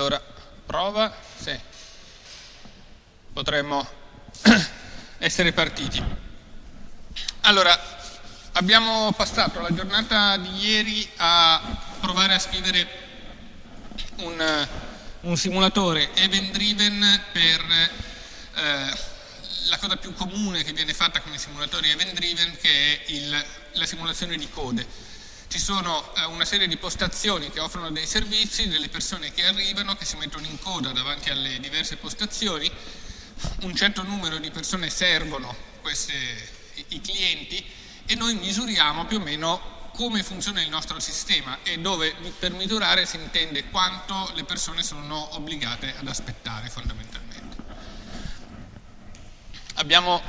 Allora, prova, sì. Potremmo essere partiti. Allora, abbiamo passato la giornata di ieri a provare a scrivere un, un simulatore event driven per eh, la cosa più comune che viene fatta con i simulatori event driven che è il, la simulazione di code ci sono eh, una serie di postazioni che offrono dei servizi, delle persone che arrivano, che si mettono in coda davanti alle diverse postazioni, un certo numero di persone servono queste, i clienti e noi misuriamo più o meno come funziona il nostro sistema e dove per misurare si intende quanto le persone sono obbligate ad aspettare fondamentalmente. Abbiamo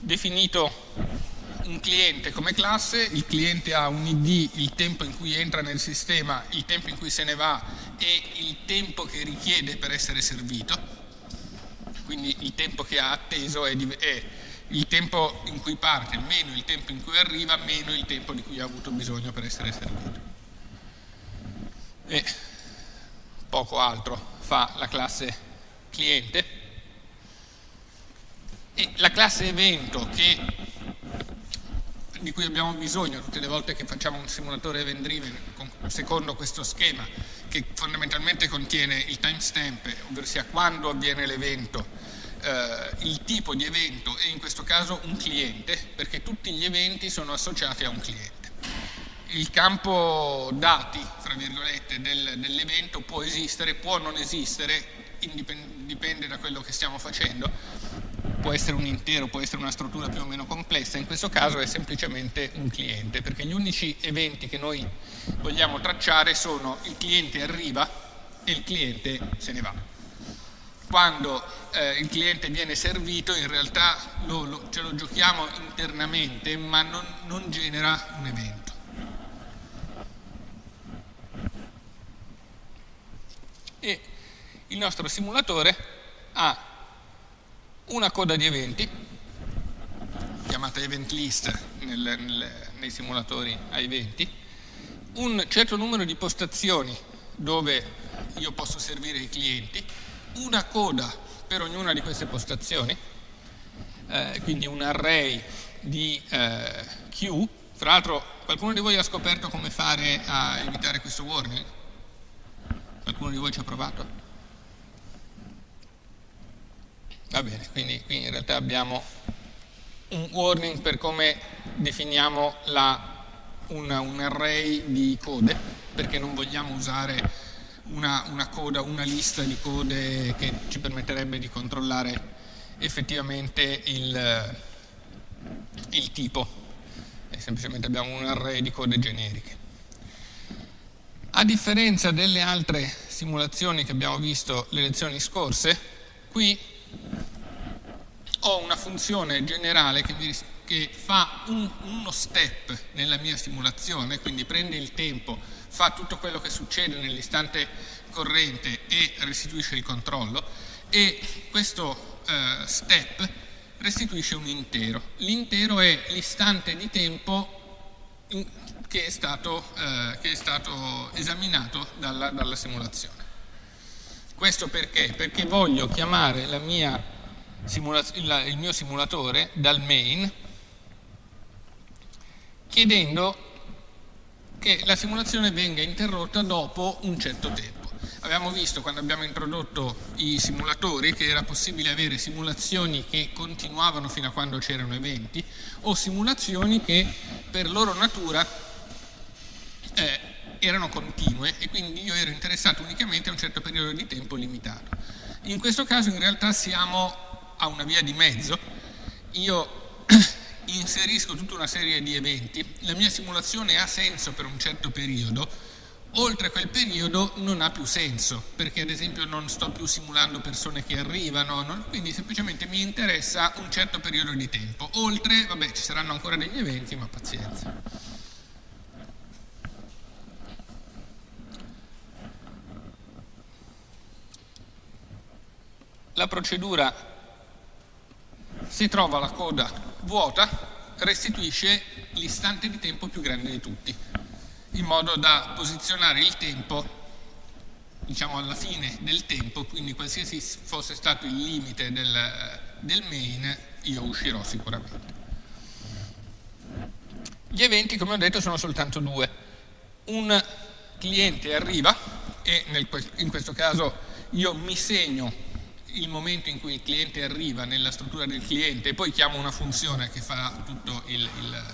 definito un cliente come classe, il cliente ha un ID, il tempo in cui entra nel sistema, il tempo in cui se ne va e il tempo che richiede per essere servito, quindi il tempo che ha atteso è, è il tempo in cui parte meno il tempo in cui arriva meno il tempo di cui ha avuto bisogno per essere servito. E poco altro fa la classe cliente e la classe evento che di cui abbiamo bisogno tutte le volte che facciamo un simulatore event driven secondo questo schema che fondamentalmente contiene il timestamp, ovvero sia quando avviene l'evento, eh, il tipo di evento e in questo caso un cliente, perché tutti gli eventi sono associati a un cliente. Il campo dati, fra virgolette, del, dell'evento può esistere, può non esistere, dipende da quello che stiamo facendo, può essere un intero, può essere una struttura più o meno complessa, in questo caso è semplicemente un cliente, perché gli unici eventi che noi vogliamo tracciare sono il cliente arriva e il cliente se ne va. Quando eh, il cliente viene servito in realtà lo, lo, ce lo giochiamo internamente ma non, non genera un evento. E il nostro simulatore ha una coda di eventi, chiamata event list nel, nel, nei simulatori a eventi, un certo numero di postazioni dove io posso servire i clienti, una coda per ognuna di queste postazioni, eh, quindi un array di eh, queue. Fra l'altro qualcuno di voi ha scoperto come fare a evitare questo warning? Qualcuno di voi ci ha provato? Va bene, quindi qui in realtà abbiamo un warning per come definiamo la, una, un array di code, perché non vogliamo usare una, una, coda, una lista di code che ci permetterebbe di controllare effettivamente il, il tipo, e semplicemente abbiamo un array di code generiche. A differenza delle altre simulazioni che abbiamo visto le lezioni scorse, qui ho una funzione generale che, mi, che fa un, uno step nella mia simulazione, quindi prende il tempo, fa tutto quello che succede nell'istante corrente e restituisce il controllo e questo eh, step restituisce un intero. L'intero è l'istante di tempo in, che, è stato, eh, che, è stato, esaminato dalla, dalla simulazione. Questo perché? Perché voglio chiamare la mia il mio simulatore dal main chiedendo che la simulazione venga interrotta dopo un certo tempo. Abbiamo visto quando abbiamo introdotto i simulatori che era possibile avere simulazioni che continuavano fino a quando c'erano eventi o simulazioni che per loro natura eh, erano continue e quindi io ero interessato unicamente a un certo periodo di tempo limitato. In questo caso in realtà siamo a una via di mezzo, io inserisco tutta una serie di eventi, la mia simulazione ha senso per un certo periodo, oltre quel periodo non ha più senso, perché ad esempio non sto più simulando persone che arrivano, non, quindi semplicemente mi interessa un certo periodo di tempo. Oltre, vabbè, ci saranno ancora degli eventi, ma pazienza. La procedura si trova la coda vuota, restituisce l'istante di tempo più grande di tutti, in modo da posizionare il tempo diciamo alla fine del tempo, quindi qualsiasi fosse stato il limite del, del main, io uscirò sicuramente. Gli eventi, come ho detto, sono soltanto due. Un cliente arriva e nel, in questo caso io mi segno il momento in cui il cliente arriva nella struttura del cliente e poi chiamo una funzione che fa tutto il, il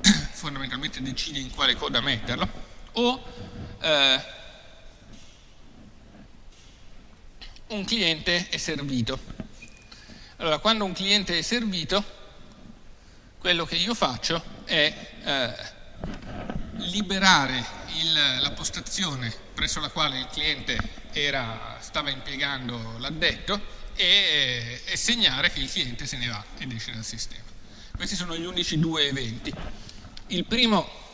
fondamentalmente decide in quale coda metterlo, o eh, un cliente è servito. Allora, quando un cliente è servito, quello che io faccio è eh, liberare il, la postazione presso la quale il cliente era, stava impiegando l'addetto e, e segnare che il cliente se ne va ed esce dal sistema. Questi sono gli unici due eventi. Il primo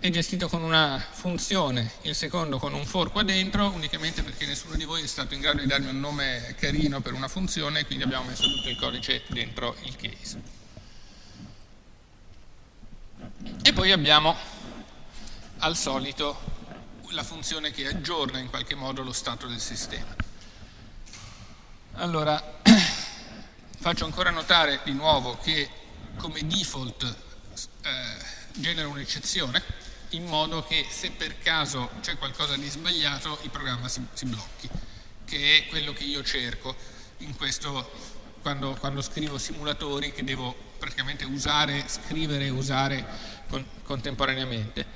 è gestito con una funzione, il secondo con un for qua dentro, unicamente perché nessuno di voi è stato in grado di darmi un nome carino per una funzione, quindi abbiamo messo tutto il codice dentro il case. E poi abbiamo al solito la funzione che aggiorna in qualche modo lo stato del sistema. Allora, faccio ancora notare di nuovo che come default eh, genera un'eccezione in modo che se per caso c'è qualcosa di sbagliato il programma si, si, blocchi, che è quello che io cerco questo, quando, quando scrivo simulatori che devo praticamente usare, scrivere e usare con, contemporaneamente.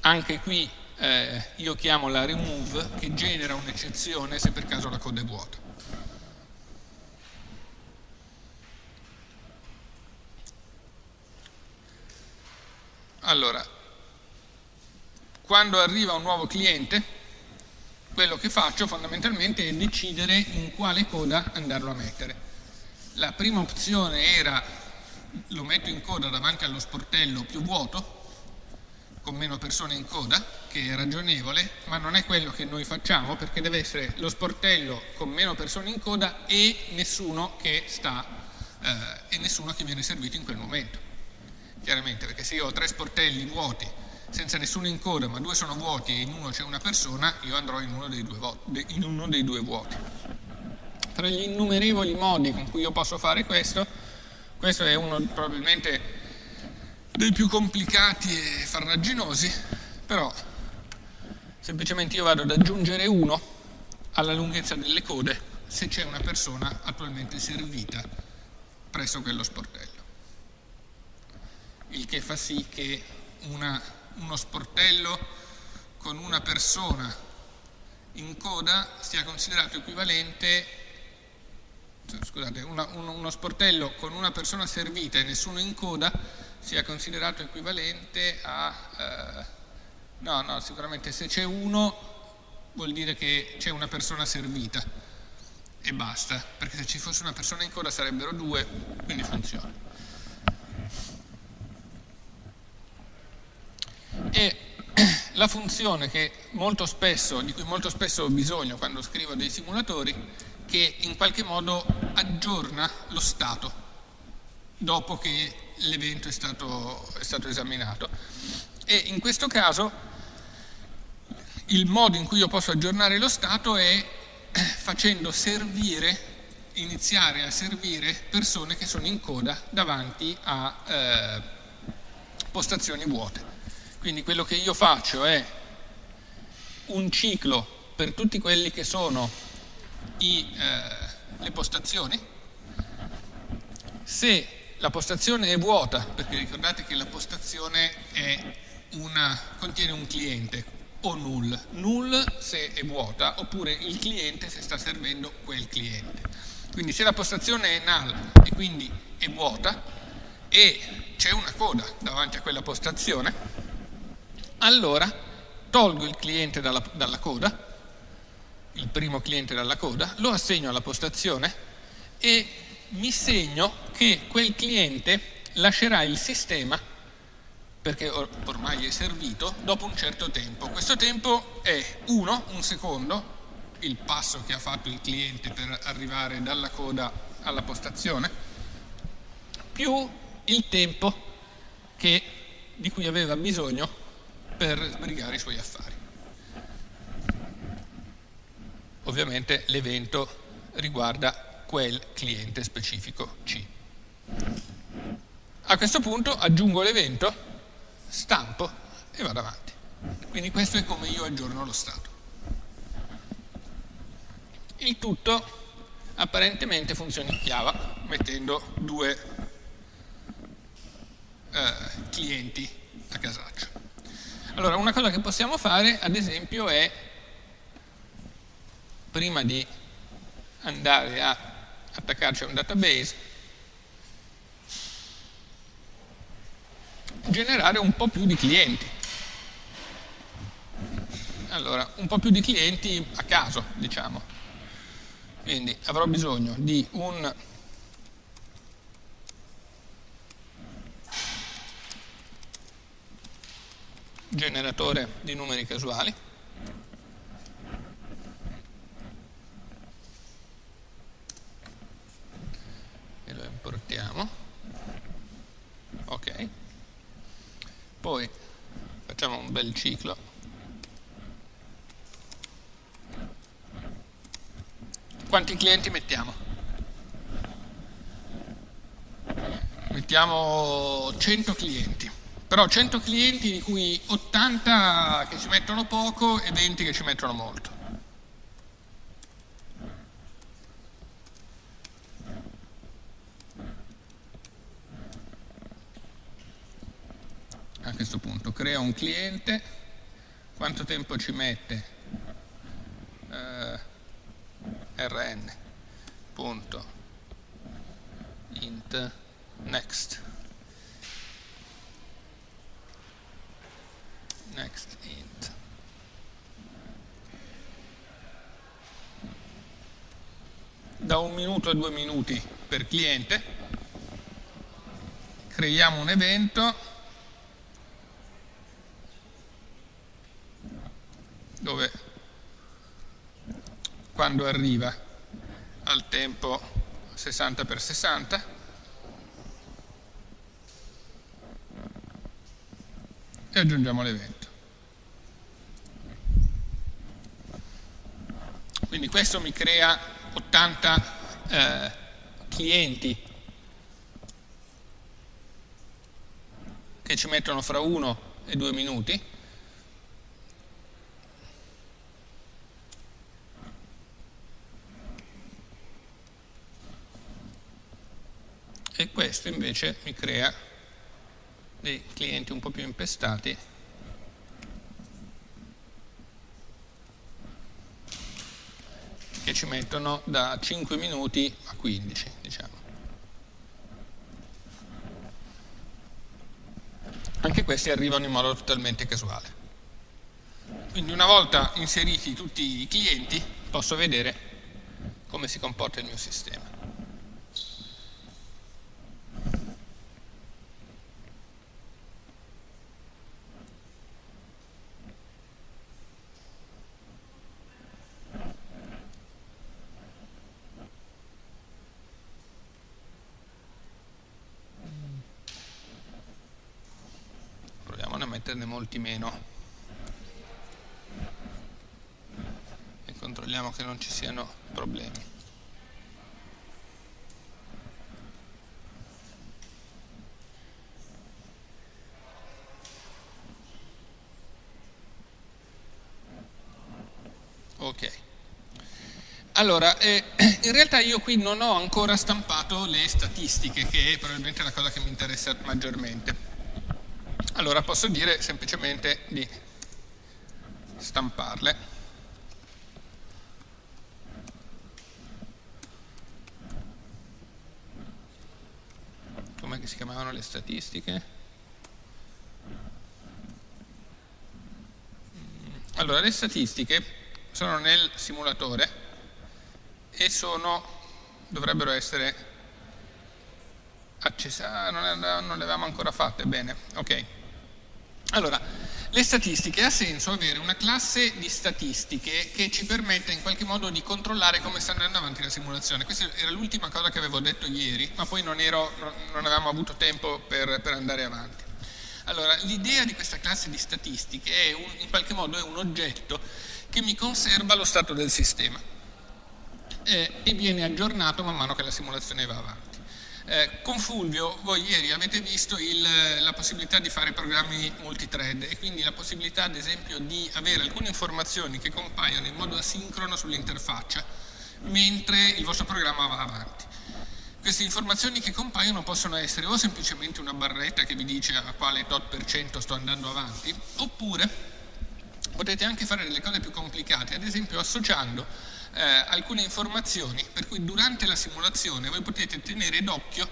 Anche qui eh, io chiamo la remove che genera un'eccezione se per caso la coda è vuota. Allora, quando arriva un nuovo cliente, quello che faccio fondamentalmente è decidere in quale coda andarlo a mettere. La prima opzione era lo metto in coda davanti allo sportello più vuoto, con meno persone in coda, che è ragionevole, ma non è quello che noi facciamo perché deve essere lo sportello con meno persone in coda e nessuno che, sta, eh, e nessuno che viene servito in quel momento chiaramente, perché se io ho tre sportelli vuoti senza nessuno in coda, ma due sono vuoti e in uno c'è una persona, io andrò in uno in uno dei due vuoti. Tra gli innumerevoli modi con cui io posso fare questo, questo è uno probabilmente dei più complicati e farraginosi, però semplicemente io vado ad aggiungere uno alla lunghezza delle code se c'è una persona attualmente servita presso quello sportello. Il che fa sì che una, uno sportello con una persona in coda sia considerato equivalente scusate, una, uno, uno sportello con una persona servita e nessuno in coda sia considerato equivalente a eh, no, no, sicuramente se c'è uno vuol dire che c'è una persona servita e basta, perché se ci fosse una persona in coda sarebbero due, quindi funziona. e la funzione spesso, di cui molto spesso ho bisogno quando scrivo dei simulatori, che in qualche modo aggiorna lo stato dopo che l'evento è è stato esaminato. E in questo caso il modo in cui io posso aggiornare lo stato è facendo servire, iniziare a servire persone che sono in coda davanti a eh, postazioni vuote. Quindi quello che io faccio è un ciclo per tutti quelli che sono i, eh, le postazioni. Se la postazione è vuota, perché ricordate che la postazione una, contiene un cliente, o null. Null se è vuota, oppure il cliente se sta servendo quel cliente. Quindi se la postazione è null e quindi è vuota e c'è una coda davanti a quella postazione, allora tolgo il cliente dalla, dalla coda, il primo cliente dalla coda, lo assegno alla postazione e mi segno che quel cliente lascerà il sistema perché or ormai è servito dopo un certo tempo. Questo tempo è 1, un secondo, il passo che ha fatto il cliente per arrivare dalla coda alla postazione, più il tempo che, di cui aveva bisogno per sbrigare i suoi affari. Ovviamente l'evento riguarda quel cliente specifico C. A questo punto aggiungo l'evento, stampo e vado avanti. Quindi questo è come io aggiorno lo stato. Il tutto apparentemente funziona in Java mettendo due eh, clienti a casaccio. Allora, una cosa che possiamo fare, ad esempio, è prima di andare a attaccarci a un database, generare un po' più di clienti. Allora, un po' più di clienti a caso, diciamo. Quindi avrò bisogno di un generatore di numeri casuali e lo importiamo ok poi facciamo un bel ciclo quanti clienti mettiamo? mettiamo 100 clienti però 100 clienti di cui 80 che ci mettono poco e 20 che ci mettono molto. A questo punto. Creo un cliente, quanto tempo ci mette? Uh, rn punto int next. Next int. Da un minuto a due minuti per cliente. Creiamo un evento dove quando arriva al tempo 60 x 60 e aggiungiamo l'evento. Quindi questo mi crea 80 eh, clienti che ci mettono fra 1 e 2 minuti. E questo invece mi crea dei clienti un po' più impestati. Che ci mettono da 5 minuti a 15 diciamo. anche questi arrivano in modo totalmente casuale. Quindi una volta inseriti tutti i clienti posso vedere come si comporta il mio sistema molti meno. E controlliamo che non ci siano problemi. Ok. Allora, eh, in realtà io qui non ho ancora stampato le statistiche, che è probabilmente la cosa che mi interessa maggiormente. Allora posso dire semplicemente di stamparle. Come si chiamavano le statistiche? Mm, allora, le statistiche sono nel simulatore e sono, dovrebbero essere accese, ah, non, non le avevamo ancora fatte, bene, ok. Allora, le statistiche, ha senso avere una classe di statistiche che ci permette in qualche modo di controllare come sta andando avanti la simulazione. Questa era l'ultima cosa che avevo detto ieri, ma poi non, ero, non avevamo avuto tempo per, per andare avanti. Allora, l'idea di questa classe di statistiche è un, in qualche modo è un oggetto che mi conserva lo stato del sistema. eh, e viene aggiornato man mano che la simulazione va avanti. Eh, con Fulvio voi ieri avete visto il, la possibilità di fare programmi multithread e quindi la possibilità ad esempio di avere alcune informazioni che compaiono in modo asincrono sull'interfaccia mentre il vostro programma va avanti. Queste informazioni che compaiono possono essere o semplicemente una barretta che vi dice a quale tot per cento sto andando avanti, oppure potete anche fare delle cose più complicate, ad esempio associando eh, alcune informazioni per cui durante la simulazione voi potete tenere d'occhio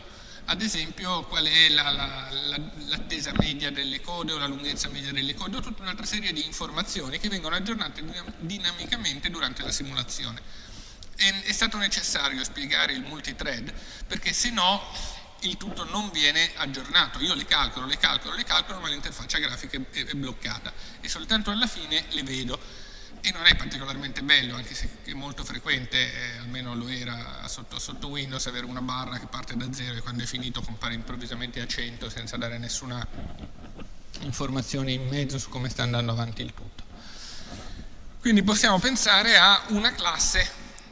ad esempio qual è l'attesa la, la, media delle code o la lunghezza media delle code o tutta un'altra serie di informazioni che vengono aggiornate dinamicamente durante la simulazione. È, è stato necessario spiegare il multithread perché se no il tutto non viene aggiornato. Io le calcolo, le calcolo, le calcolo, ma l'interfaccia grafica è, è bloccata e soltanto alla fine le vedo e non è particolarmente bello, anche se è molto frequente, eh, almeno lo era sotto, sotto, Windows, avere una barra che parte da zero e quando è finito compare improvvisamente a 100 senza dare nessuna informazione in mezzo su come sta andando avanti il tutto. Quindi possiamo pensare a una classe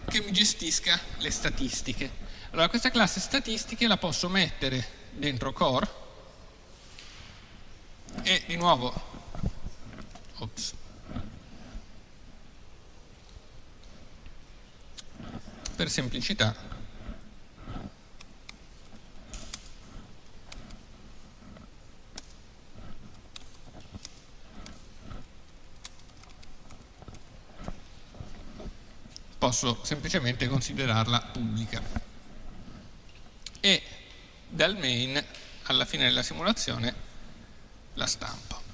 che mi gestisca le statistiche. Allora questa classe statistiche la posso mettere dentro core e di nuovo ops, per semplicità. Posso semplicemente considerarla pubblica. E dal main alla fine della simulazione la stampo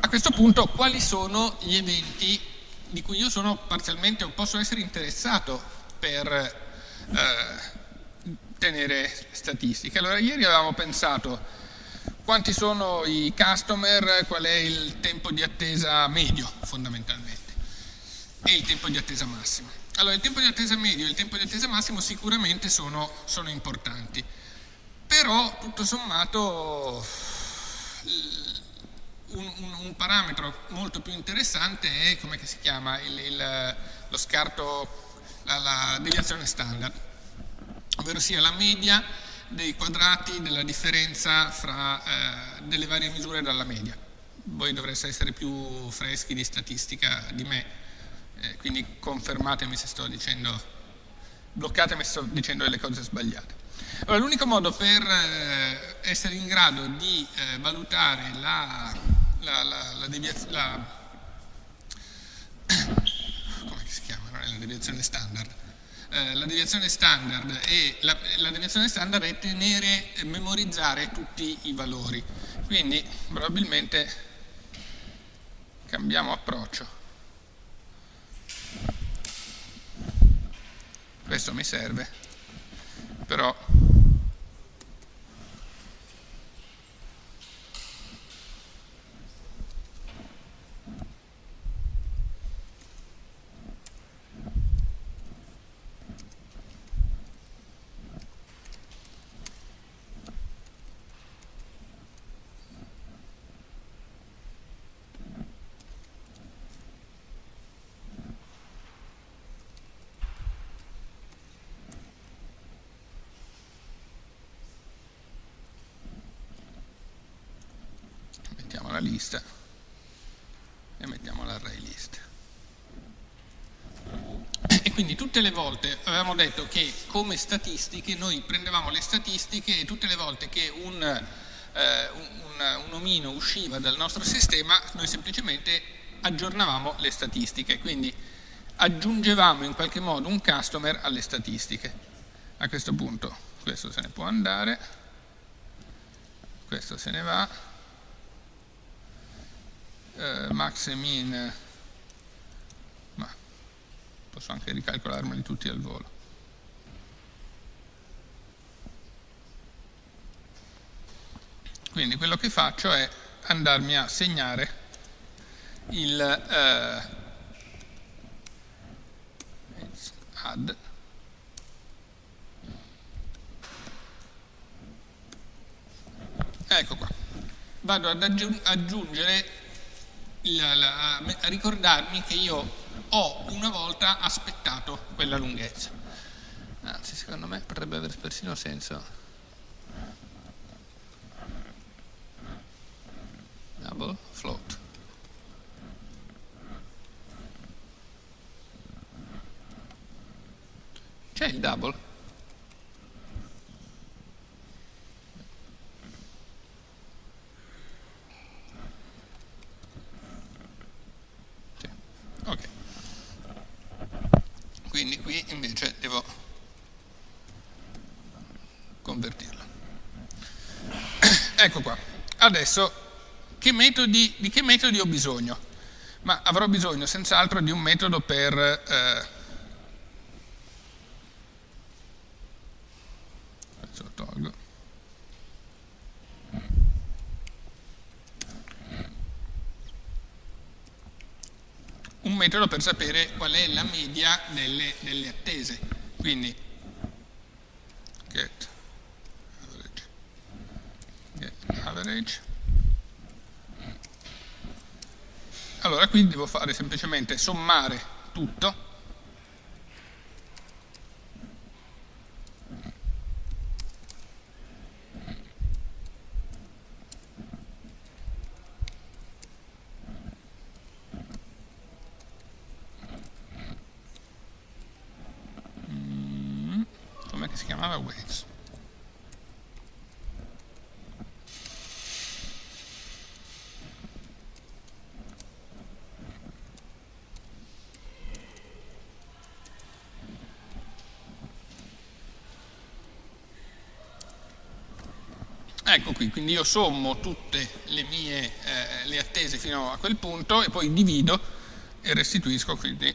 A questo punto quali sono gli eventi di cui io sono parzialmente o posso essere interessato per eh, tenere statistiche? Allora ieri avevamo pensato quanti sono i customer, qual è il tempo di attesa medio fondamentalmente e il tempo di attesa massimo. Allora il tempo di attesa medio e il tempo di attesa massimo sicuramente sono, sono importanti, però tutto sommato un, un, un, parametro molto più interessante è, come si chiama, il, il, lo scarto, la, la deviazione standard, ovvero sia la media dei quadrati della differenza fra eh, delle varie misure dalla media. Voi dovreste essere più freschi di statistica di me, eh, quindi confermatemi se sto dicendo, bloccatemi se sto dicendo delle cose sbagliate. Allora, l'unico modo per eh, essere in grado di eh, valutare la, la, la, la deviazione, deviazione standard. Eh, la deviazione standard e la, la deviazione standard è tenere, memorizzare tutti i valori. Quindi probabilmente cambiamo approccio. Questo mi serve, però la lista e mettiamo l'array list. E quindi tutte le volte avevamo detto che come statistiche noi prendevamo le statistiche e tutte le volte che un, eh, un, un omino usciva dal nostro sistema noi semplicemente aggiornavamo le statistiche, quindi aggiungevamo in qualche modo un customer alle statistiche. A questo punto questo se ne può andare, questo se ne va, eh, max e min ma posso anche ricalcolarmeli tutti al volo. Quindi quello che faccio è andarmi a segnare il eh, add ecco qua. Vado ad aggiungere la, la, ricordarmi che io ho una volta aspettato quella lunghezza. Anzi, secondo me potrebbe avere persino senso. Double float. C'è il double? Ecco qua. Adesso, che metodi, di che metodi ho bisogno? Ma avrò bisogno senz'altro di un metodo per... Eh, lo tolgo. Metodo per sapere qual è la media delle, delle attese. Quindi, get average. Allora qui devo fare semplicemente sommare tutto mm, come si chiamava waves Ecco qui, quindi io sommo tutte le mie eh, le attese fino a quel punto e poi divido e restituisco quindi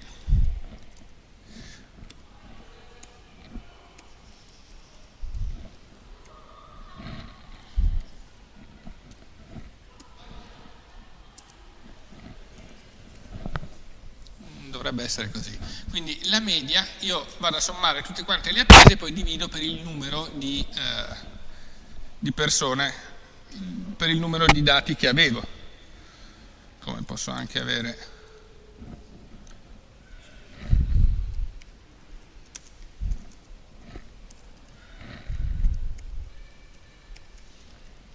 dovrebbe essere così. Quindi la media, io vado a sommare tutte quante le attese e poi divido per il numero di, eh, di persone per il numero di dati che avevo, come posso anche avere.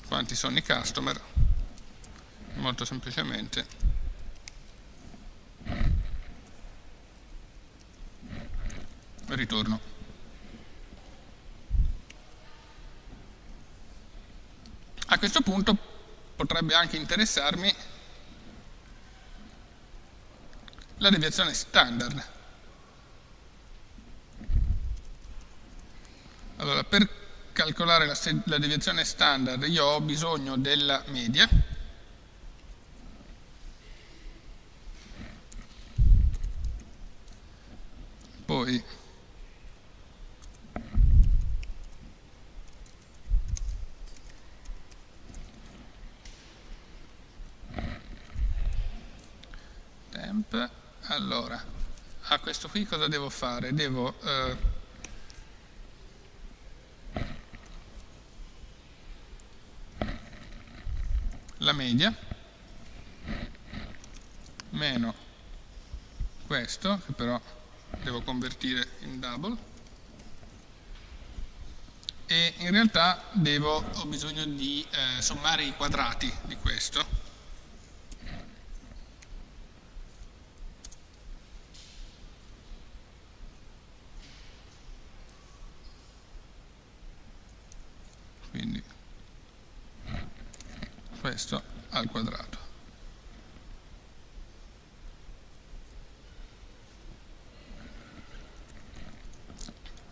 Quanti sono i customer, molto semplicemente. Ritorno A questo punto potrebbe anche interessarmi la deviazione standard. Allora, per calcolare la, la deviazione standard io ho bisogno della media, poi temp allora a questo qui cosa devo fare? devo eh, la media meno questo che però devo convertire in double e in realtà devo, ho bisogno di eh, sommare i quadrati di questo quindi questo al quadrato.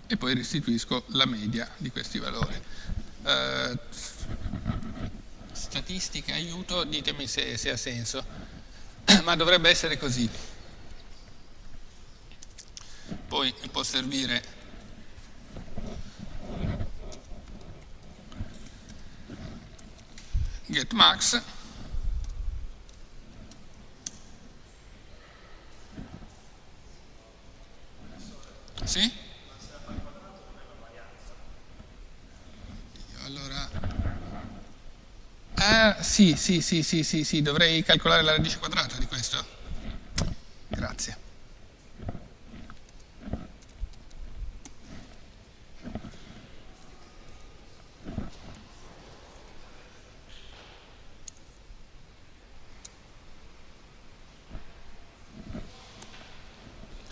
E poi restituisco la media di questi valori. Eh, statistica, aiuto, ditemi se, se ha senso, ma dovrebbe essere così. Poi può servire max sì? allora eh, sì, sì, sì, sì, sì, sì, dovrei calcolare la radice quadrata di questo. Grazie.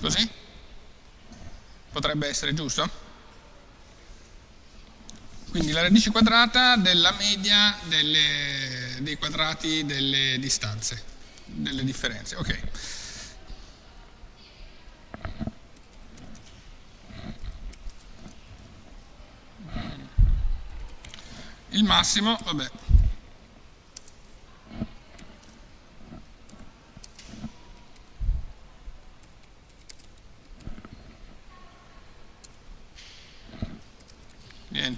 Così? Potrebbe essere giusto? Quindi la radice quadrata della media delle, dei quadrati delle distanze, delle differenze. Ok. Il massimo, vabbè,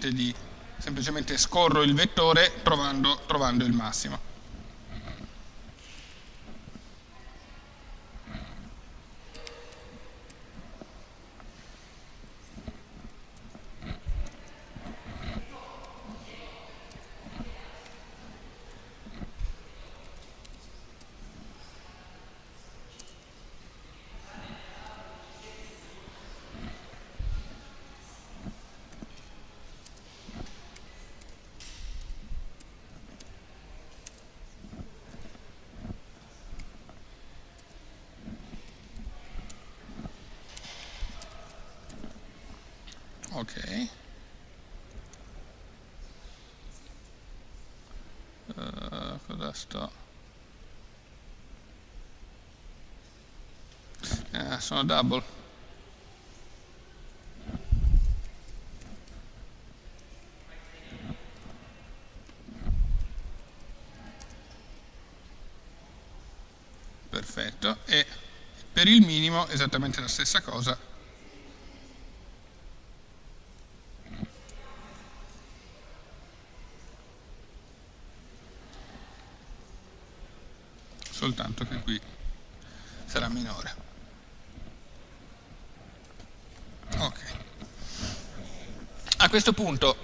niente di semplicemente scorro il vettore trovando, trovando il massimo. ok sto eh, sono double. Perfetto. E per il minimo esattamente la stessa cosa soltanto che qui sarà minore. Ok. A questo punto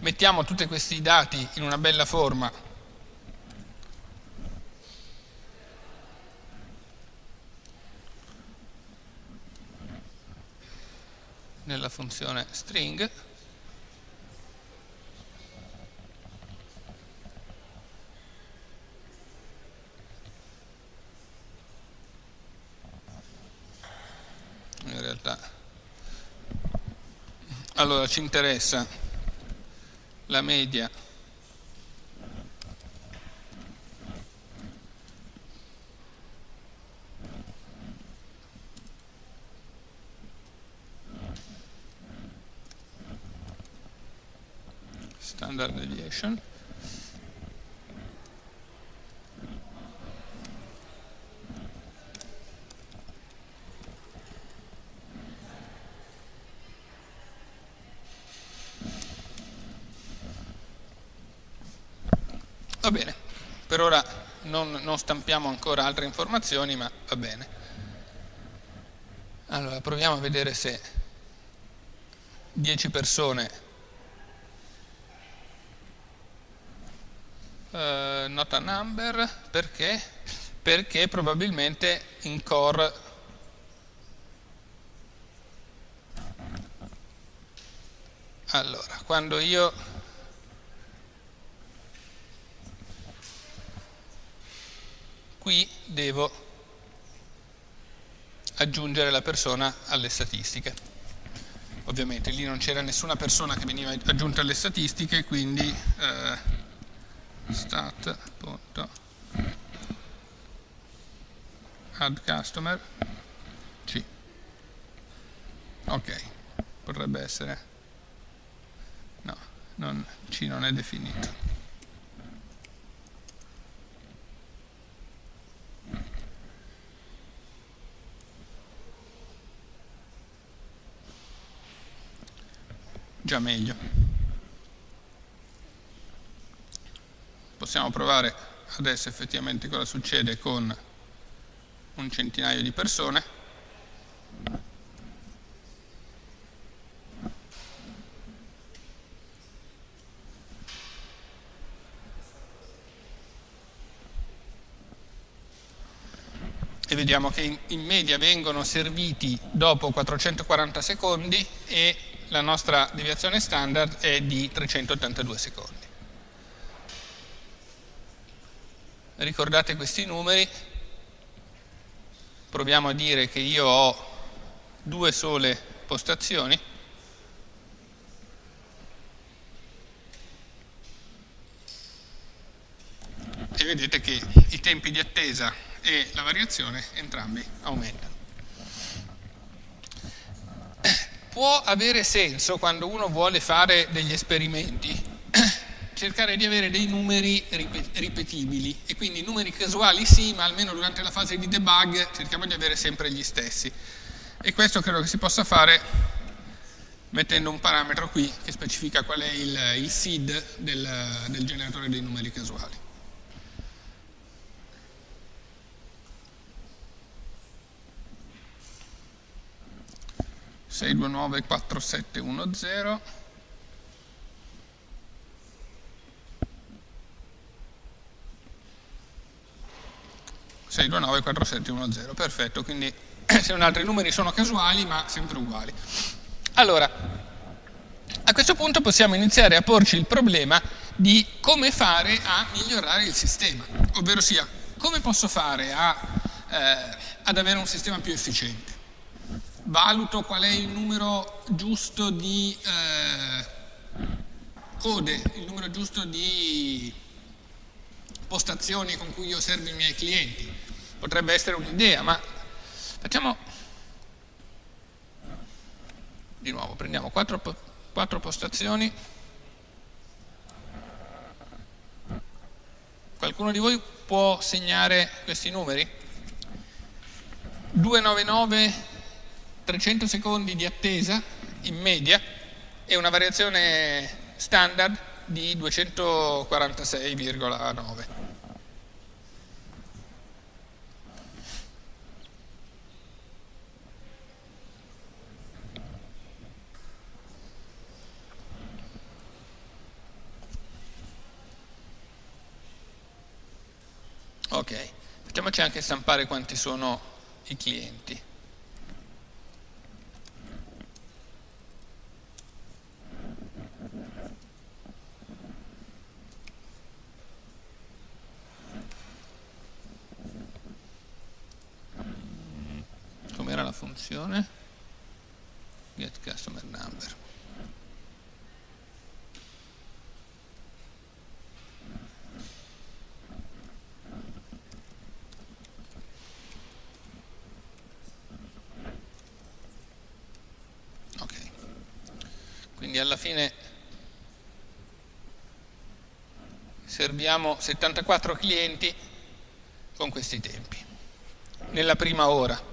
mettiamo tutti questi dati in una bella forma. Nella funzione string Allora ci interessa la media. Standard deviation Va bene, per ora non, non stampiamo ancora altre informazioni, ma va bene. Allora, proviamo a vedere se 10 persone uh, not a number perché? Perché probabilmente in core allora, quando io qui devo aggiungere la persona alle statistiche. Ovviamente lì non c'era nessuna persona che veniva aggiunta alle statistiche, quindi eh, stat. C. Ok, potrebbe essere... No, non, C non è definito. già meglio. Possiamo provare adesso effettivamente cosa succede con un centinaio di persone. E vediamo che in, media vengono serviti dopo 440 secondi e la nostra deviazione standard è di 382 secondi. Ricordate questi numeri, proviamo a dire che io ho due sole postazioni, e vedete che i tempi di attesa e la variazione entrambi aumentano. Può avere senso quando uno vuole fare degli esperimenti cercare di avere dei numeri ripetibili e quindi numeri casuali sì, ma almeno durante la fase di debug cerchiamo di avere sempre gli stessi. E questo credo che si possa fare mettendo un parametro qui che specifica qual è il, il seed del, del generatore dei numeri casuali. 629 4710 629 4710 perfetto quindi se non altri numeri sono casuali ma sempre uguali. Allora a questo punto possiamo iniziare a porci il problema di come fare a migliorare il sistema ovvero sia come posso fare a, eh, ad avere un sistema più efficiente valuto qual è il numero giusto di eh, code, il numero giusto di postazioni con cui io servo i miei clienti. Potrebbe essere un'idea, ma facciamo di nuovo, prendiamo quattro, quattro postazioni. Qualcuno di voi può segnare questi numeri? 299 300 secondi di attesa in media e una variazione standard di 246,9. Ok, facciamoci anche stampare quanti sono i clienti. funzione get customer number ok quindi alla fine serviamo 74 clienti con questi tempi nella prima ora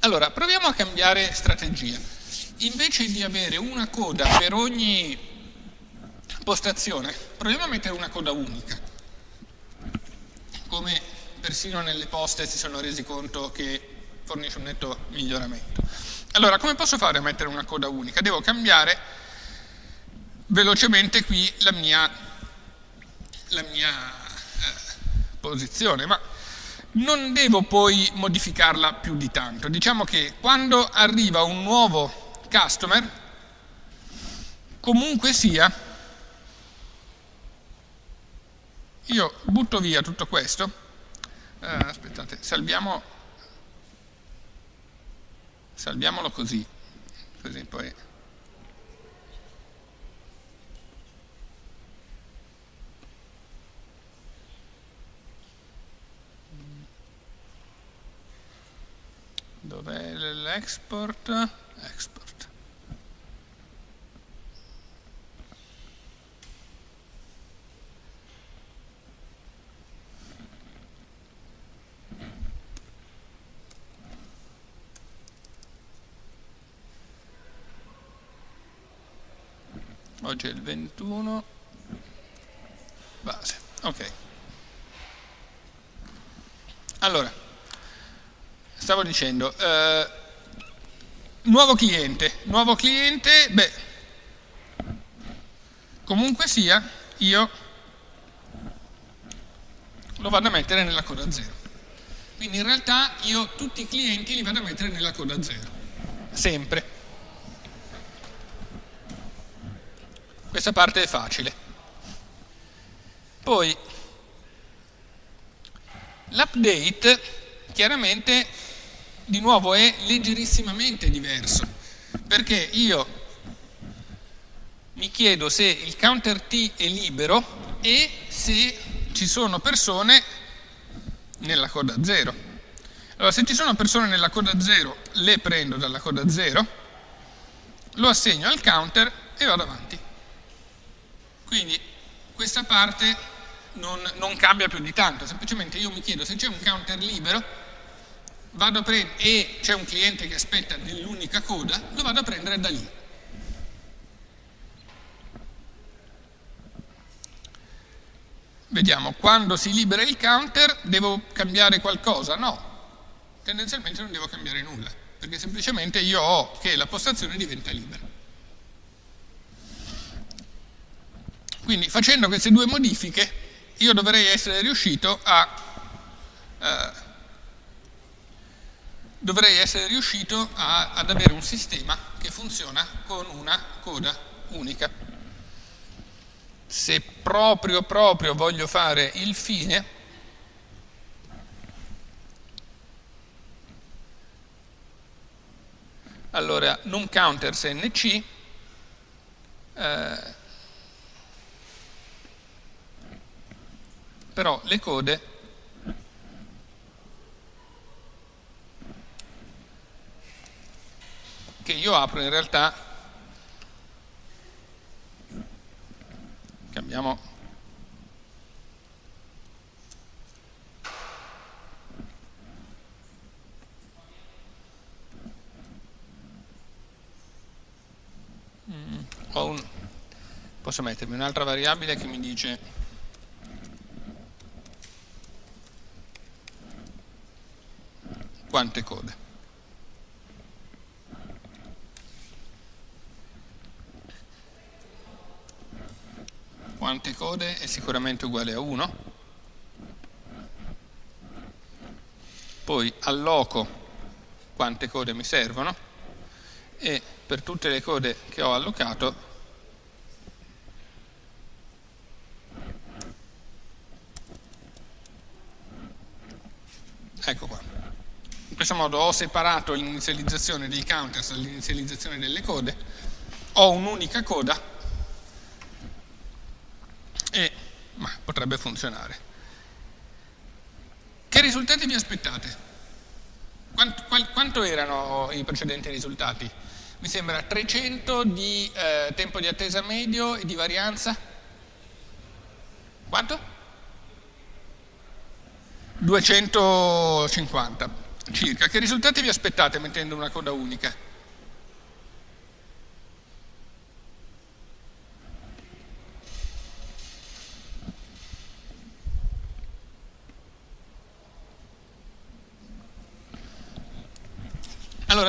Allora, proviamo a cambiare strategia. Invece di avere una coda per ogni postazione, proviamo a mettere una coda unica. Come persino nelle poste si sono resi conto che fornisce un netto miglioramento. Allora, come posso fare a mettere una coda unica? Devo cambiare velocemente qui la mia, la mia eh, posizione, ma non devo poi modificarla più di tanto. Diciamo che quando arriva un nuovo customer, comunque sia, io butto via tutto questo, eh, aspettate, salviamo, salviamolo così, così poi dov'è l'export? Export. Oggi è il 21 base, ok. Allora, stavo dicendo, eh, nuovo cliente, nuovo cliente, beh, comunque sia, io lo vado a mettere nella coda 0. Quindi in realtà io tutti i clienti li vado a mettere nella coda 0, sempre. Questa parte è facile. Poi l'update chiaramente di nuovo è leggerissimamente diverso, perché io mi chiedo se il counter T è libero e se ci sono persone nella coda 0. Allora, se ci sono persone nella coda 0, le prendo dalla coda 0, lo assegno al counter e vado avanti. Quindi questa parte non, non cambia più di tanto, semplicemente io mi chiedo se c'è un counter libero, e c'è un cliente che aspetta nell'unica coda, lo vado a prendere da lì. Vediamo, quando si libera il counter devo cambiare qualcosa? No, tendenzialmente non devo cambiare nulla, perché semplicemente io ho che la postazione diventa libera. Quindi facendo queste due modifiche io dovrei essere riuscito a eh, dovrei essere riuscito a, ad avere un sistema che funziona con una coda unica. Se proprio proprio voglio fare il fine, allora num counters nc eh, però le code che io apro in realtà. Cambiamo. Mm, un, posso mettermi un'altra variabile che mi dice quante code quante code è sicuramente uguale a 1 poi alloco quante code mi servono e per tutte le code che ho allocato ecco qua. In questo modo ho separato l'inizializzazione dei counters dall'inizializzazione delle code. Ho un'unica coda e ma, potrebbe funzionare. Che risultati vi aspettate? Quanto, qual, quanto erano i precedenti risultati? Mi sembra 300 di eh, tempo di attesa medio e di varianza? Quanto? 250 circa. Che risultati vi aspettate mettendo una coda unica?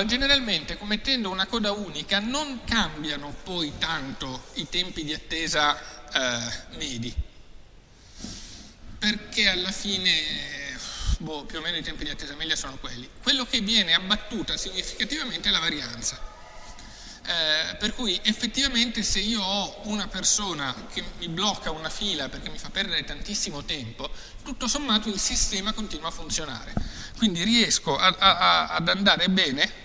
Generalmente mettendo una coda unica non cambiano poi tanto i tempi di attesa eh, medi, perché alla fine boh, più o meno i tempi di attesa media sono quelli. Quello che viene abbattuta significativamente è la varianza. Eh, per cui effettivamente se io ho una persona che mi blocca una fila perché mi fa perdere tantissimo tempo, tutto sommato il sistema continua a funzionare. Quindi riesco a, a, ad andare bene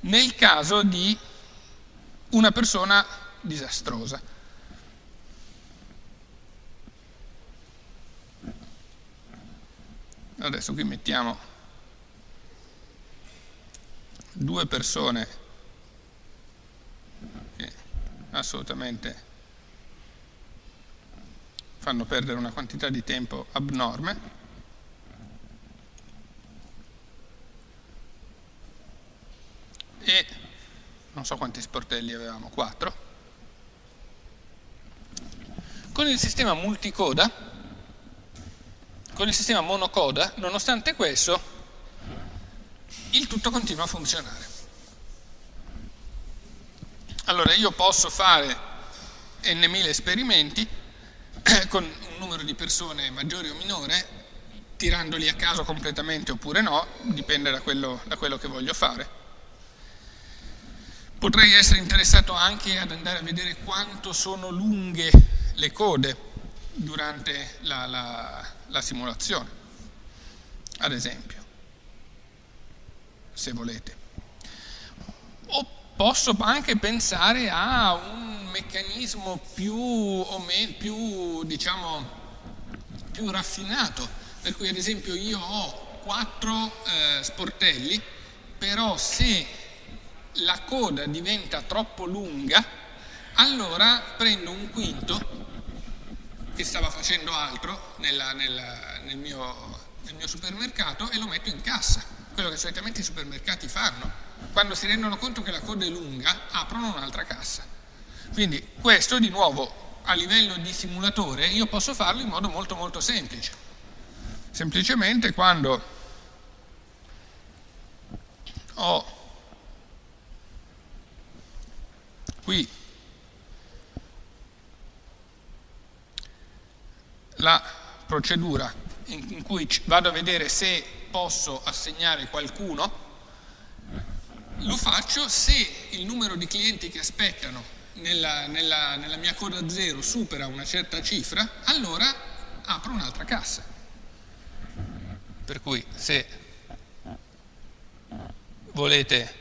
nel caso di una persona disastrosa. Adesso qui mettiamo due persone che assolutamente fanno perdere una quantità di tempo abnorme e non so quanti sportelli avevamo, 4. Con il sistema multicoda, con il sistema monocoda, nonostante questo, il tutto continua a funzionare. Allora io posso fare n mila esperimenti con un numero di persone maggiore o minore, tirandoli a caso completamente oppure no, dipende da quello, da quello che voglio fare. Potrei essere interessato anche ad andare a vedere quanto sono lunghe le code durante la, la, la simulazione, ad esempio, se volete. O posso anche pensare a un meccanismo più, o meno, più, diciamo, più raffinato, per cui ad esempio io ho quattro eh, sportelli, però se la coda diventa troppo lunga, allora prendo un quinto che stava facendo altro nella, nella, nel, mio, nel mio supermercato e lo metto in cassa, quello che solitamente i supermercati fanno. Quando si rendono conto che la coda è lunga, aprono un'altra cassa. Quindi questo di nuovo a livello di simulatore io posso farlo in modo molto molto semplice. Semplicemente quando ho qui la procedura in cui vado a vedere se posso assegnare qualcuno, lo faccio se il numero di clienti che aspettano nella, nella, nella mia coda 0 supera una certa cifra, allora apro un'altra cassa. Per cui se volete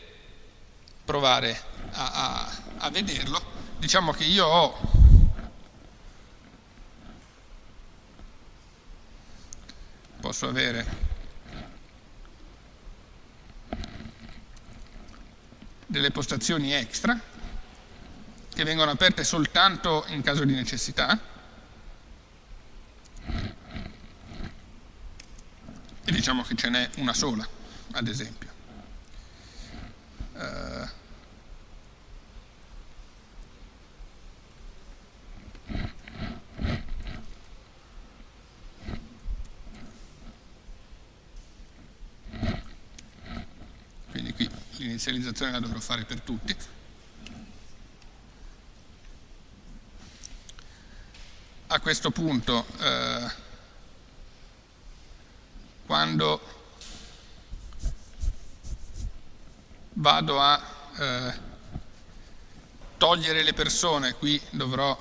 provare a, a a vederlo, diciamo che io ho posso avere delle postazioni extra che vengono aperte soltanto in caso di necessità. E diciamo che ce n'è una sola ad esempio. Uh, l'inizializzazione la dovrò fare per tutti. A questo punto, eh, quando vado a eh, togliere le persone, qui dovrò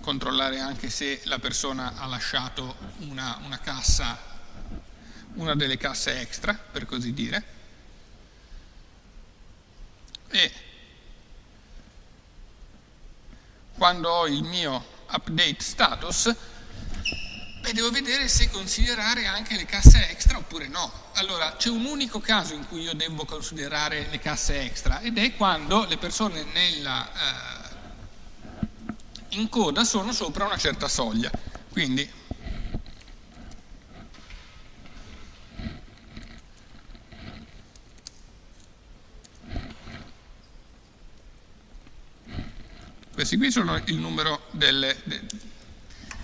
controllare anche se la persona ha lasciato una, una cassa una delle casse extra, per così dire, e quando ho il mio update status, beh, devo vedere se considerare anche le casse extra oppure no. Allora, c'è un unico caso in cui io devo considerare le casse extra ed è quando le persone nella, eh, in coda sono sopra una certa soglia. Quindi Questi qui sono il numero delle, de,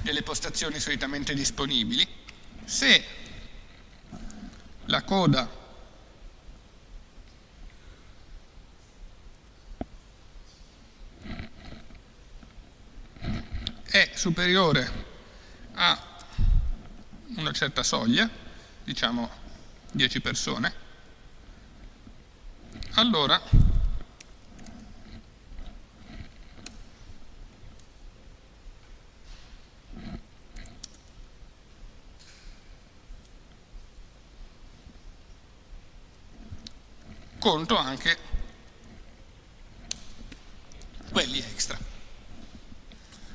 delle postazioni solitamente disponibili. Se la coda è superiore a una certa soglia, diciamo 10 persone, allora conto anche quelli extra.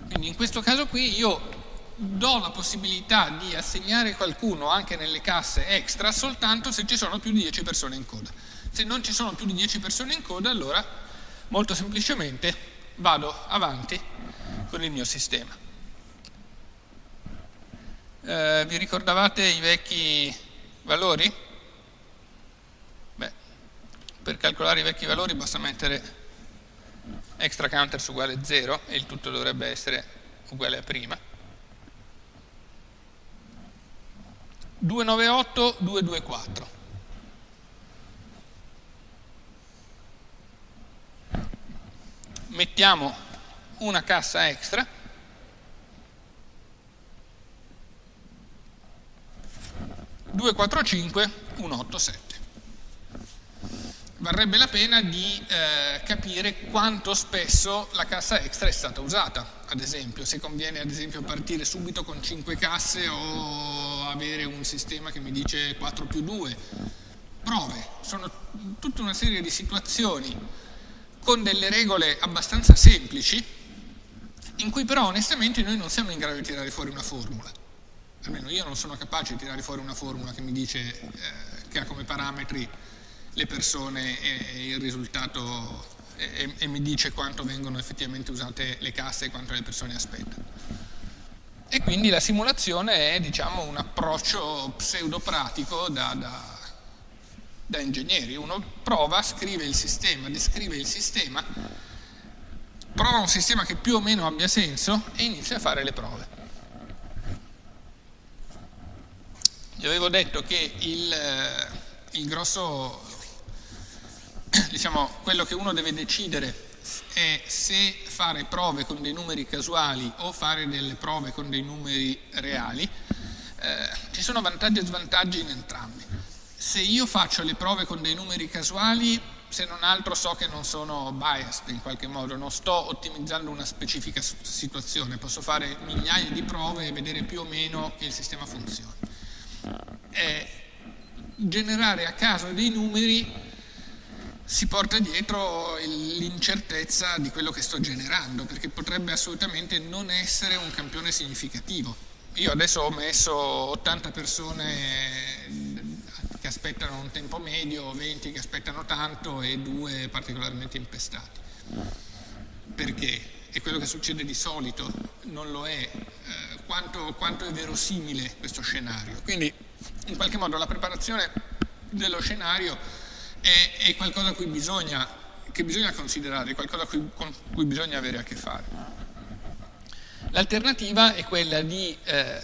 Quindi in questo caso qui io do la possibilità di assegnare qualcuno anche nelle casse extra soltanto se ci sono più di 10 persone in coda. Se non ci sono più di 10 persone in coda, allora molto semplicemente vado avanti con il mio sistema. Eh, vi ricordavate i vecchi valori? Per calcolare i vecchi valori basta mettere extra counters uguale 0 e il tutto dovrebbe essere uguale a prima. 298, 224. mettiamo una cassa extra due quattro cinque un otto sette varrebbe la pena di eh, capire quanto spesso la cassa extra è stata usata, ad esempio, se conviene ad esempio partire subito con 5 casse o avere un sistema che mi dice 4 più 2. Prove, sono tutta una serie di situazioni con delle regole abbastanza semplici in cui però onestamente noi non siamo in grado di tirare fuori una formula. Almeno io non sono capace di tirare fuori una formula che mi dice eh, che ha come parametri le persone e il risultato e, e, mi dice quanto vengono effettivamente usate le casse e quanto le persone aspettano. E quindi la simulazione è diciamo, un approccio pseudopratico da, da, da ingegneri. Uno prova, scrive il sistema, descrive il sistema, prova un sistema che più o meno abbia senso e inizia a fare le prove. Vi avevo detto che il, il grosso diciamo, quello che uno deve decidere è se fare prove con dei numeri casuali o fare delle prove con dei numeri reali. Eh, ci sono vantaggi e svantaggi in entrambi. Se io faccio le prove con dei numeri casuali, se non altro so che non sono biased in qualche modo, non sto ottimizzando una specifica situazione, posso fare migliaia di prove e vedere più o meno che il sistema funziona. Eh, generare a caso dei numeri si porta dietro l'incertezza di quello che sto generando, perché potrebbe assolutamente non essere un campione significativo. Io adesso ho messo 80 persone che aspettano un tempo medio, 20 che aspettano tanto e due particolarmente impestati. Perché? E quello che succede di solito non lo è. Eh, quanto, quanto è verosimile questo scenario? Quindi, in qualche modo, la preparazione dello scenario è, è qualcosa cui bisogna, che bisogna considerare, qualcosa cui, con cui bisogna avere a che fare. L'alternativa è quella di eh,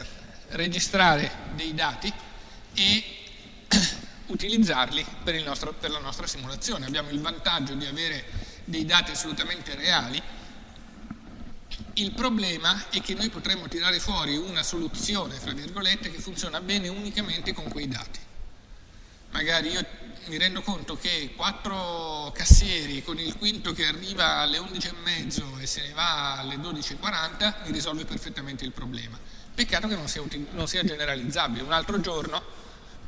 registrare dei dati e utilizzarli per, nostro, per la nostra simulazione. Abbiamo il vantaggio di avere dei dati assolutamente reali, il problema è che noi potremmo tirare fuori una soluzione, fra virgolette, che funziona bene unicamente con quei dati. Magari io mi rendo conto che quattro cassieri con il quinto che arriva alle 11.30 e se ne va alle 12.40 mi risolve perfettamente il problema. Peccato che non sia, non sia generalizzabile. Un altro giorno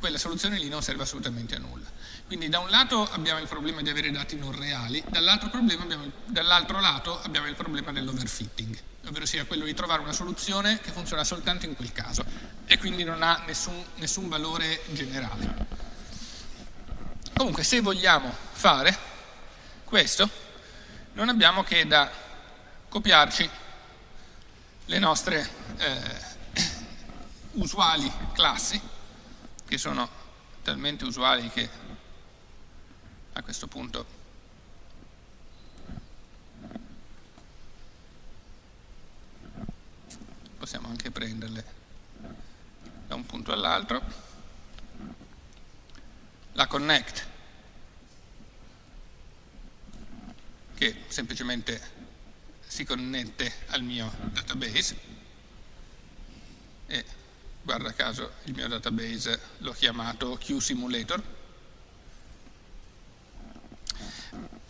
quella soluzione lì non serve assolutamente a nulla. Quindi da un lato abbiamo il problema di avere dati non reali, dall'altro dall lato abbiamo il problema dell'overfitting, ovvero sia quello di trovare una soluzione che funziona soltanto in quel caso e quindi non ha nessun, nessun valore generale. Comunque se vogliamo fare questo non abbiamo che da copiarci le nostre eh, usuali classi che sono talmente usuali che a questo punto possiamo anche prenderle da un punto all'altro la connect, che semplicemente si connette al mio database e guarda caso il mio database l'ho chiamato QSimulator.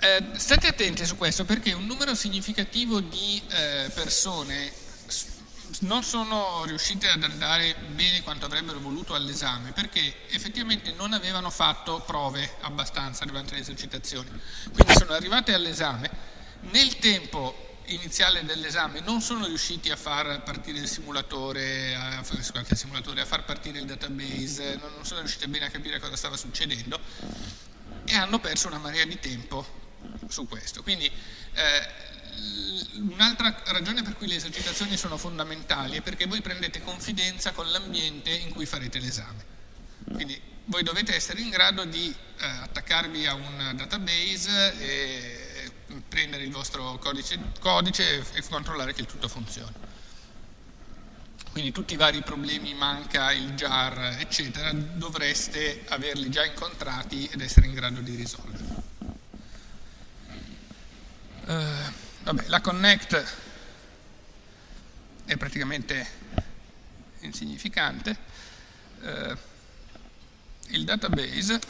Eh, state attenti su questo perché un numero significativo di eh, persone non sono riuscite ad andare bene quanto avrebbero voluto all'esame perché effettivamente non avevano fatto prove abbastanza durante le esercitazioni. Quindi sono arrivate all'esame, nel tempo iniziale dell'esame non sono riusciti a far partire il simulatore, a, scusate, il simulatore, a far partire il database, non sono riusciti bene a capire cosa stava succedendo e hanno perso una marea di tempo su questo. Quindi eh, Un'altra ragione per cui le esercitazioni sono fondamentali è perché voi prendete confidenza con l'ambiente in cui farete l'esame. Quindi voi dovete essere in grado di eh, attaccarvi a un database e prendere il vostro codice, codice e controllare che il tutto funzioni. Quindi tutti i vari problemi, manca il jar, eccetera, dovreste averli già incontrati ed essere in grado di risolverli. Uh, vabbè, la connect è praticamente insignificante. Eh, il database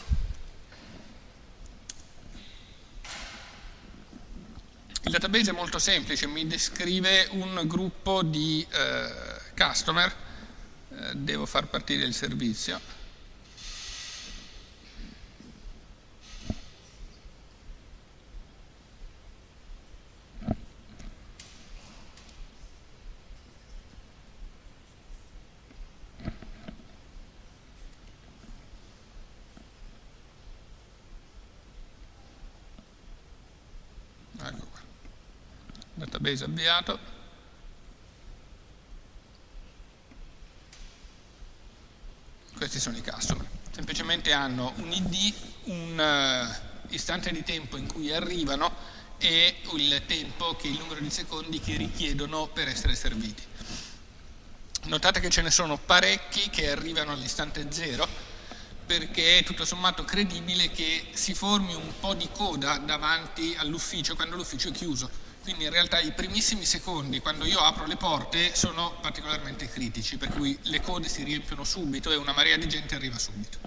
il database è molto semplice, mi descrive un gruppo di eh, customer, eh, devo far partire il servizio database avviato. Questi sono i customer. Semplicemente hanno un id un uh, istante di tempo in cui arrivano e il tempo che il numero di secondi che richiedono per essere serviti. Notate che ce ne sono parecchi che arrivano all'istante zero perché è tutto sommato credibile che si formi un po' di coda davanti all'ufficio quando l'ufficio è chiuso quindi in realtà i primissimi secondi, quando io apro le porte, sono particolarmente critici, per cui le code si riempiono subito e una marea di gente arriva subito.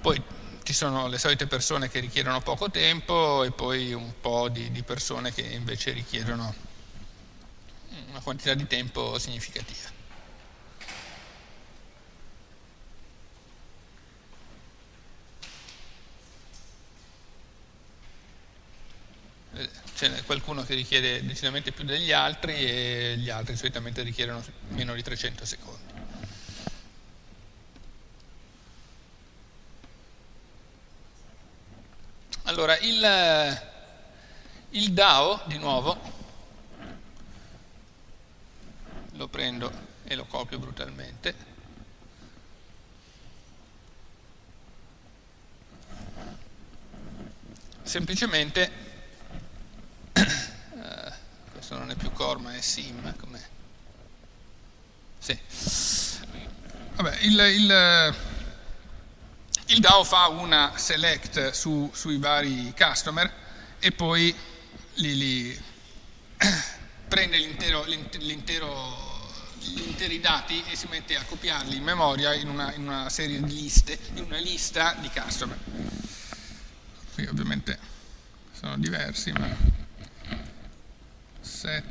Poi ci sono le solite persone che richiedono poco tempo e poi un po' di, di persone che invece richiedono una quantità di tempo significativa. C'è qualcuno che richiede decisamente più degli altri e gli altri solitamente richiedono meno di 300 secondi. Allora, il, il DAO, di nuovo, lo prendo e lo copio brutalmente, semplicemente questo non è più core ma è sim com'è? Sì. Vabbè, il, il, il, DAO fa una select su, sui vari customer e poi li, li prende gli interi dati e si mette a copiarli in memoria in una, in una serie di liste, in una lista di customer. Qui ovviamente sono diversi, ma set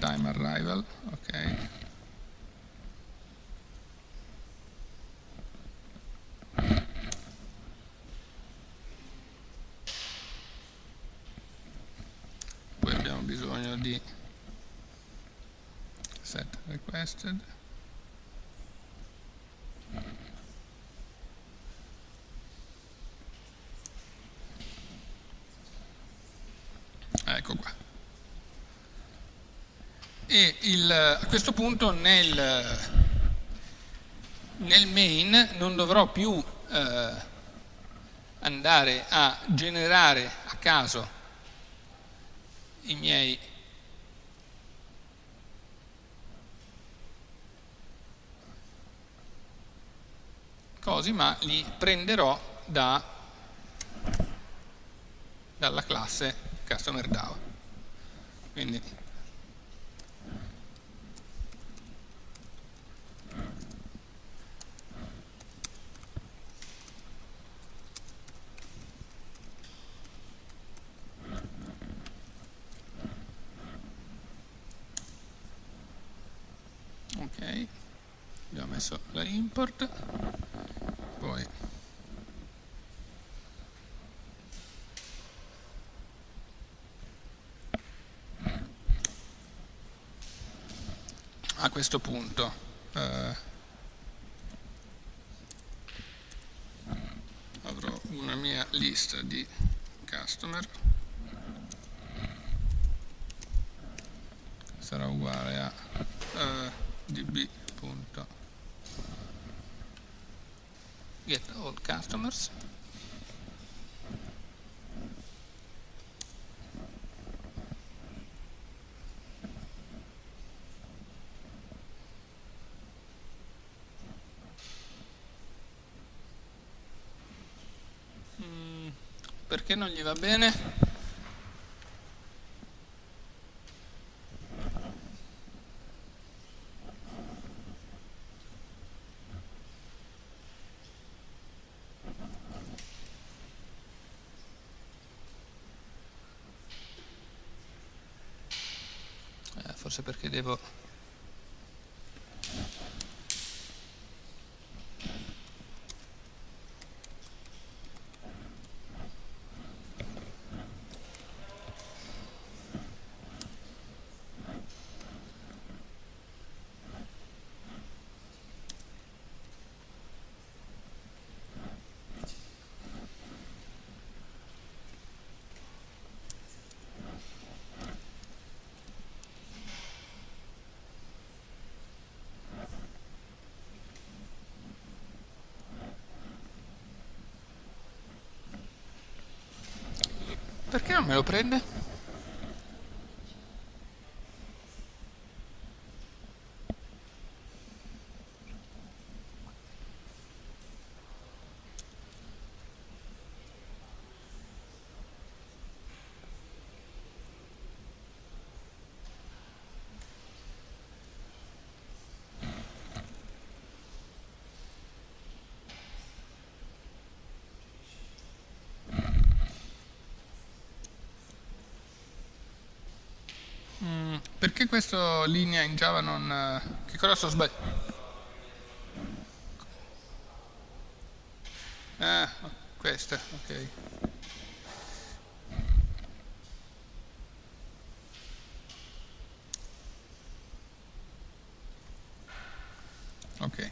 time arrival, ok. Poi abbiamo bisogno di set requested. Ecco qua e il, a questo punto nel, nel, main non dovrò più eh, andare a generare a caso i miei cosi, ma li prenderò da, dalla classe customer DAO. Quindi ok abbiamo messo la import poi. A questo punto eh, avrò una mia lista di customer. Sarà uguale a eh, db.get all customers mm, perché non gli va bene? Perché devo Perché non me lo prende? Mm, perché questa linea in Java non... eh, Che cosa sto sbagliando? Ah, questa, ok. Ok.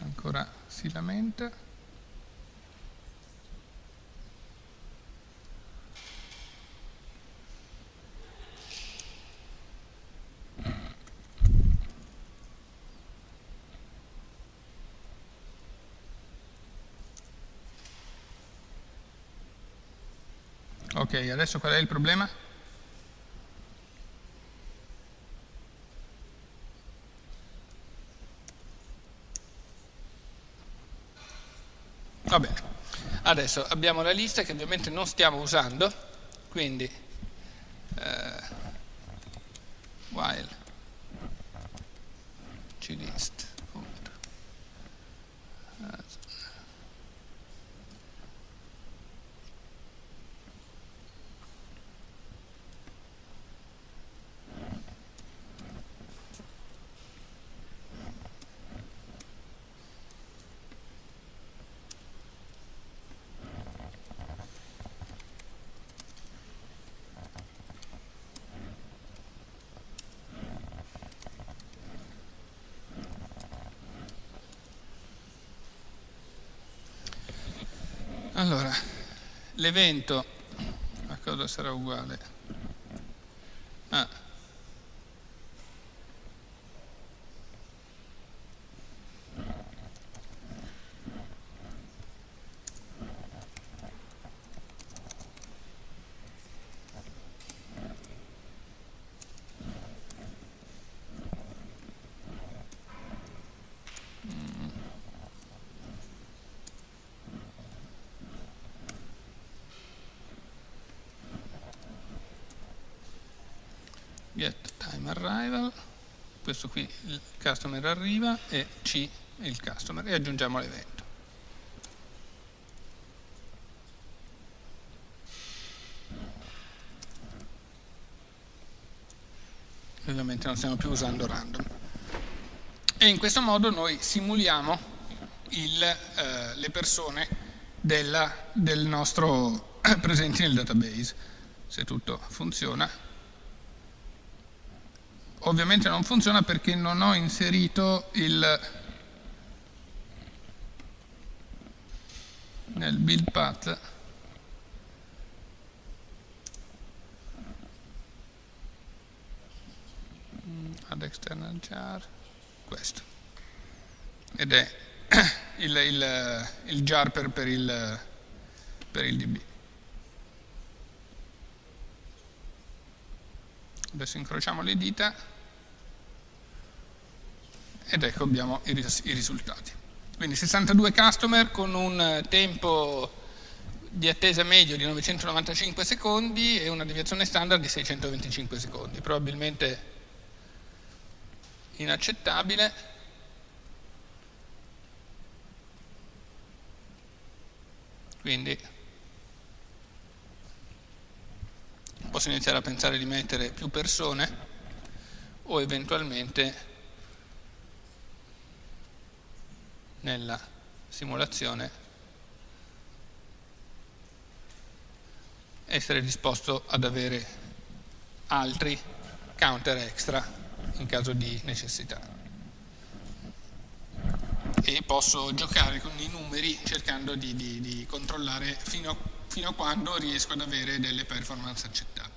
Ancora si lamenta. Ok, adesso qual è il problema? Va bene, adesso abbiamo la lista che ovviamente non stiamo usando, quindi eh, while glist punto, as- Allora, l'evento a cosa sarà uguale? Ah. get time arrival questo qui il customer arriva e C il customer e aggiungiamo l'evento. Ovviamente non stiamo più usando random. E in questo modo noi simuliamo il, eh, le persone della, del nostro presenti nel database. Se tutto funziona ovviamente non funziona perché non ho inserito il nel build path. Add external jar questo. Ed è il, il, il jar per, per, il, per il db adesso incrociamo le dita ed ecco abbiamo i, ris i risultati. Quindi 62 customer con un tempo di attesa medio di 995 secondi e una deviazione standard di 625 secondi. Probabilmente inaccettabile. Quindi posso iniziare a pensare di mettere più persone o eventualmente nella simulazione essere disposto ad avere altri counter extra in caso di necessità. E posso giocare con i numeri cercando di, di, di controllare fino fino a quando riesco ad avere delle performance accettabili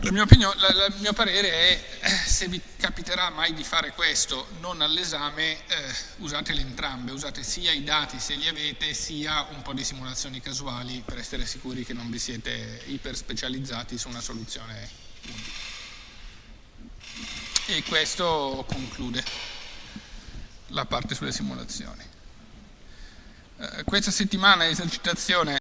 la mia opinione, la, la, il mio parere è, eh, se vi capiterà mai di fare questo, non all'esame, eh, usatele entrambe, usate sia i dati se li avete, sia un po' di simulazioni casuali per essere sicuri che non vi siete iper specializzati su una soluzione unica. E questo conclude la parte sulle simulazioni. Eh, questa settimana esercitazione